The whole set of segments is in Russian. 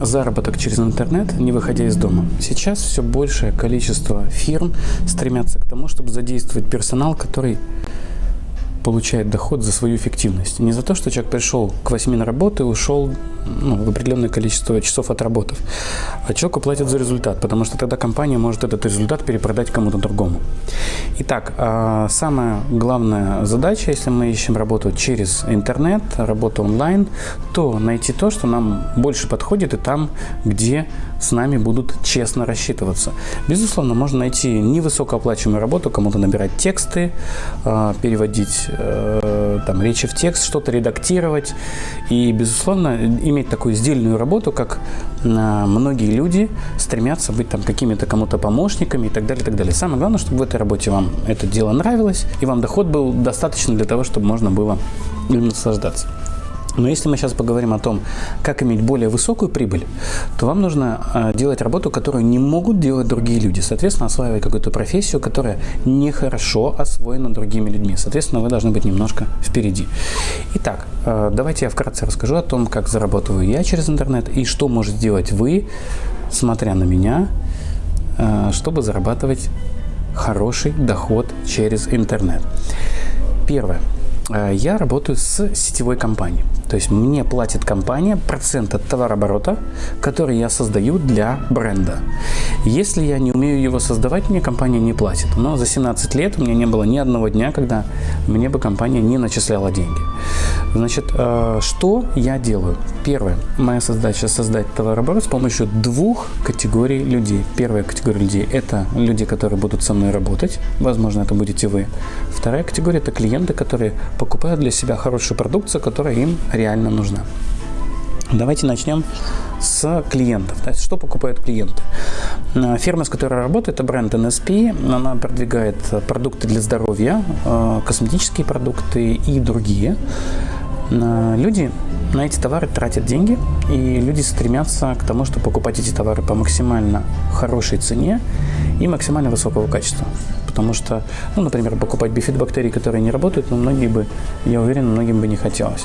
Заработок через интернет, не выходя из дома. Сейчас все большее количество фирм стремятся к тому, чтобы задействовать персонал, который получает доход за свою эффективность. Не за то, что человек пришел к 8 на работу и ушел ну, в определенное количество часов отработав, а человеку платят за результат, потому что тогда компания может этот результат перепродать кому-то другому. Итак, а, самая главная задача, если мы ищем работу через интернет, работу онлайн, то найти то, что нам больше подходит и там, где с нами будут честно рассчитываться. Безусловно, можно найти невысокооплачиваемую работу, кому-то набирать тексты, а, переводить э, там, речи в текст, что-то редактировать. И, безусловно, иметь такую сдельную работу, как а, многие люди стремятся быть там какими-то кому-то помощниками и так далее, и так далее. Самое главное, чтобы в этой работе вам это дело нравилось, и вам доход был достаточно для того, чтобы можно было им наслаждаться. Но если мы сейчас поговорим о том, как иметь более высокую прибыль, то вам нужно э, делать работу, которую не могут делать другие люди. Соответственно, осваивать какую-то профессию, которая нехорошо освоена другими людьми. Соответственно, вы должны быть немножко впереди. Итак, э, давайте я вкратце расскажу о том, как зарабатываю я через интернет и что может сделать вы, смотря на меня, э, чтобы зарабатывать хороший доход через интернет. Первое. Я работаю с сетевой компанией. То есть мне платит компания процент от товарооборота, который я создаю для бренда. Если я не умею его создавать, мне компания не платит. Но за 17 лет у меня не было ни одного дня, когда мне бы компания не начисляла деньги. Значит, э, что я делаю? Первое. Моя задача создать товарооборот с помощью двух категорий людей. Первая категория людей – это люди, которые будут со мной работать. Возможно, это будете вы. Вторая категория – это клиенты, которые покупают для себя хорошую продукцию, которая им нужна. Давайте начнем с клиентов. То есть, что покупают клиенты? Э, фирма, с которой я работаю, это бренд NSP. Она продвигает продукты для здоровья, э, косметические продукты и другие. Э, люди на эти товары тратят деньги, и люди стремятся к тому, чтобы покупать эти товары по максимально хорошей цене и максимально высокого качества. Потому что, ну, например, покупать бифидобактерии, которые не работают, ну, многие бы, я уверен, многим бы не хотелось.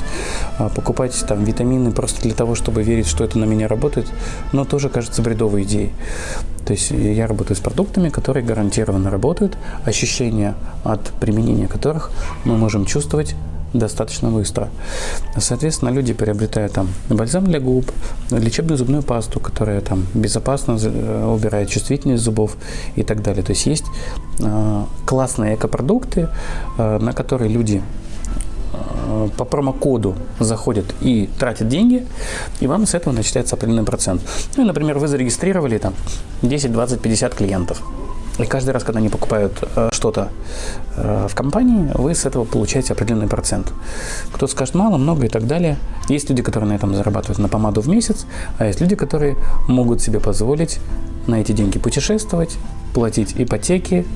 А покупать там витамины просто для того, чтобы верить, что это на меня работает, но тоже кажется бредовой идеей. То есть я работаю с продуктами, которые гарантированно работают, ощущения от применения которых мы можем чувствовать достаточно быстро. Соответственно, люди приобретают там бальзам для губ, лечебную зубную пасту, которая там безопасно э, убирает чувствительность зубов и так далее. То есть есть э, классные экопродукты, э, на которые люди по промокоду заходят и тратят деньги, и вам с этого начисляется определенный процент. Ну например, вы зарегистрировали там 10, 20, 50 клиентов. И каждый раз, когда они покупают э, что-то э, в компании, вы с этого получаете определенный процент. Кто скажет мало, много и так далее. Есть люди, которые на этом зарабатывают на помаду в месяц, а есть люди, которые могут себе позволить на эти деньги путешествовать, платить ипотеки,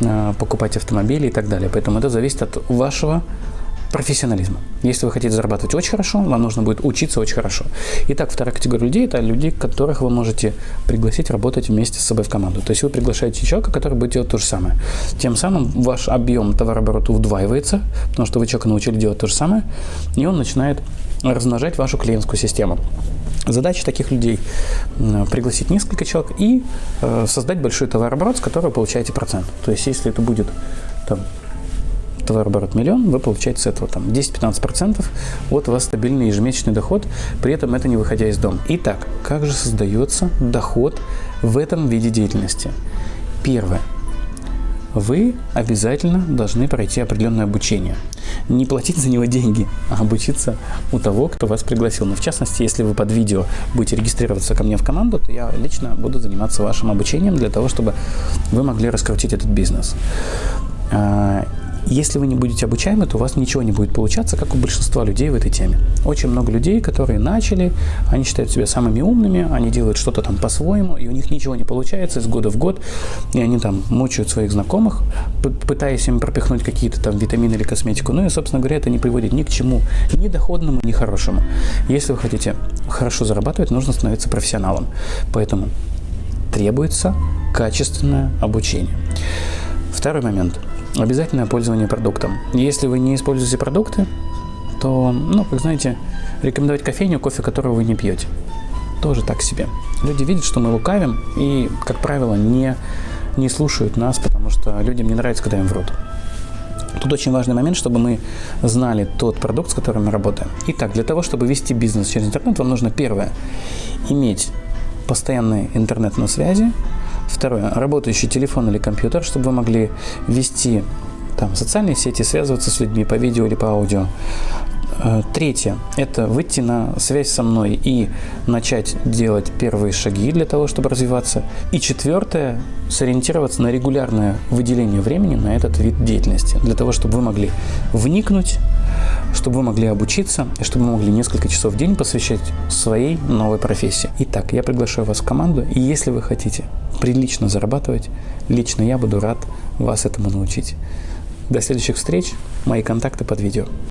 э, покупать автомобили и так далее. Поэтому это зависит от вашего профессионализма. Если вы хотите зарабатывать очень хорошо, вам нужно будет учиться очень хорошо. Итак, вторая категория людей – это люди, которых вы можете пригласить работать вместе с собой в команду. То есть вы приглашаете человека, который будет делать то же самое. Тем самым ваш объем товарооборота удваивается, потому что вы человека научили делать то же самое, и он начинает размножать вашу клиентскую систему. Задача таких людей – пригласить несколько человек и э, создать большой товарооборот, с которого получаете процент. То есть если это будет там, товарооборот миллион, вы получаете с этого там 10-15% от вас стабильный ежемесячный доход, при этом это не выходя из дома. Итак, как же создается доход в этом виде деятельности? Первое. Вы обязательно должны пройти определенное обучение. Не платить за него деньги, а обучиться у того, кто вас пригласил. Но в частности, если вы под видео будете регистрироваться ко мне в команду, то я лично буду заниматься вашим обучением для того, чтобы вы могли раскрутить этот бизнес. Если вы не будете обучаемы, то у вас ничего не будет получаться, как у большинства людей в этой теме. Очень много людей, которые начали, они считают себя самыми умными, они делают что-то там по-своему, и у них ничего не получается из года в год, и они там мучают своих знакомых, пытаясь им пропихнуть какие-то там витамины или косметику. Ну и, собственно говоря, это не приводит ни к чему, ни доходному, ни хорошему. Если вы хотите хорошо зарабатывать, нужно становиться профессионалом. Поэтому требуется качественное обучение. Второй момент – обязательное пользование продуктом. Если вы не используете продукты, то, ну, как знаете, рекомендовать кофейню, кофе которого вы не пьете. тоже так себе. Люди видят, что мы лукавим и, как правило, не, не слушают нас, потому что людям не нравится, когда им врут. Тут очень важный момент, чтобы мы знали тот продукт, с которым мы работаем. Итак, для того, чтобы вести бизнес через интернет, вам нужно первое – иметь постоянный интернет на связи, второе – работающий телефон или компьютер, чтобы вы могли вести там социальные сети, связываться с людьми по видео или по аудио. Э, третье – это выйти на связь со мной и начать делать первые шаги для того, чтобы развиваться. И четвертое – сориентироваться на регулярное выделение времени на этот вид деятельности, для того, чтобы вы могли вникнуть, чтобы вы могли обучиться и чтобы вы могли несколько часов в день посвящать своей новой профессии. Итак, я приглашаю вас в команду, и если вы хотите прилично зарабатывать, лично я буду рад вас этому научить. До следующих встреч. Мои контакты под видео.